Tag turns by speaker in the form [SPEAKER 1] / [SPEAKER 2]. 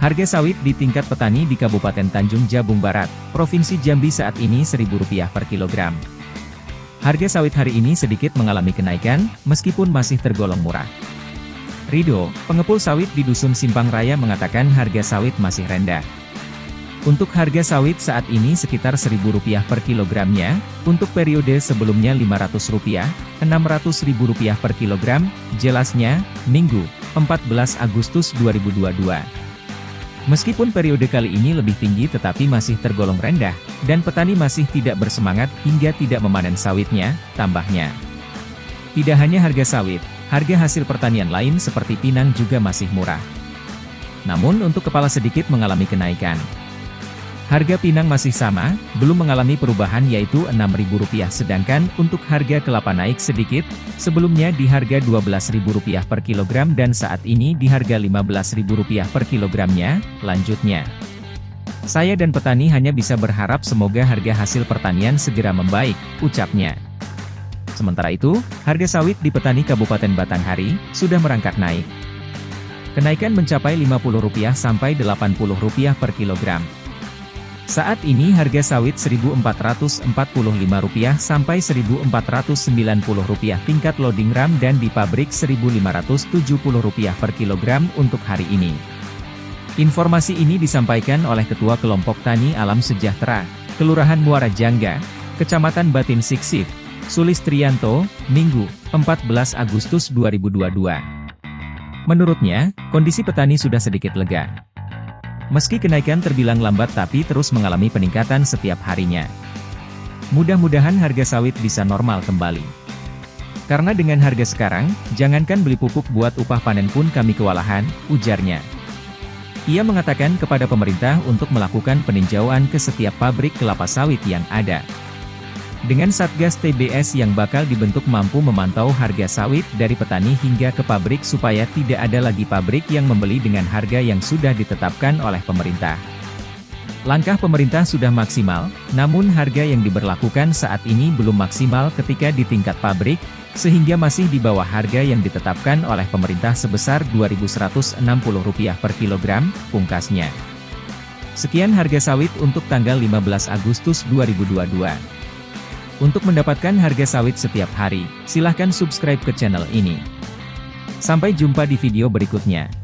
[SPEAKER 1] Harga sawit di tingkat petani di Kabupaten Tanjung Jabung Barat, Provinsi Jambi saat ini Rp1.000 per kilogram. Harga sawit hari ini sedikit mengalami kenaikan, meskipun masih tergolong murah. Rido, pengepul sawit di Dusun Simpang Raya mengatakan harga sawit masih rendah. Untuk harga sawit saat ini sekitar Rp1.000 per kilogramnya, untuk periode sebelumnya Rp500, Rp600.000 per kilogram, jelasnya, Minggu, 14 Agustus 2022. Meskipun periode kali ini lebih tinggi tetapi masih tergolong rendah, dan petani masih tidak bersemangat hingga tidak memanen sawitnya, tambahnya. Tidak hanya harga sawit, harga hasil pertanian lain seperti pinang juga masih murah. Namun untuk kepala sedikit mengalami kenaikan. Harga pinang masih sama, belum mengalami perubahan yaitu Rp6.000 sedangkan untuk harga kelapa naik sedikit, sebelumnya di harga Rp12.000 per kilogram dan saat ini di harga Rp15.000 per kilogramnya, lanjutnya. Saya dan petani hanya bisa berharap semoga harga hasil pertanian segera membaik, ucapnya. Sementara itu, harga sawit di petani Kabupaten Batanghari, sudah merangkak naik. Kenaikan mencapai Rp50 sampai Rp80 per kilogram. Saat ini harga sawit Rp1.445 sampai Rp1.490 tingkat loading ram dan di pabrik Rp1.570 per kilogram untuk hari ini. Informasi ini disampaikan oleh Ketua Kelompok Tani Alam Sejahtera, Kelurahan Muara Jangga, Kecamatan Batin Siksif, Sulistrianto, Minggu, 14 Agustus 2022. Menurutnya, kondisi petani sudah sedikit lega. Meski kenaikan terbilang lambat tapi terus mengalami peningkatan setiap harinya. Mudah-mudahan harga sawit bisa normal kembali. Karena dengan harga sekarang, jangankan beli pupuk buat upah panen pun kami kewalahan, ujarnya. Ia mengatakan kepada pemerintah untuk melakukan peninjauan ke setiap pabrik kelapa sawit yang ada. Dengan Satgas TBS yang bakal dibentuk mampu memantau harga sawit dari petani hingga ke pabrik supaya tidak ada lagi pabrik yang membeli dengan harga yang sudah ditetapkan oleh pemerintah. Langkah pemerintah sudah maksimal, namun harga yang diberlakukan saat ini belum maksimal ketika di tingkat pabrik, sehingga masih di bawah harga yang ditetapkan oleh pemerintah sebesar Rp2.160 per kilogram, pungkasnya. Sekian harga sawit untuk tanggal 15 Agustus 2022. Untuk mendapatkan harga sawit setiap hari, silahkan subscribe ke channel ini. Sampai jumpa di video berikutnya.